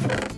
you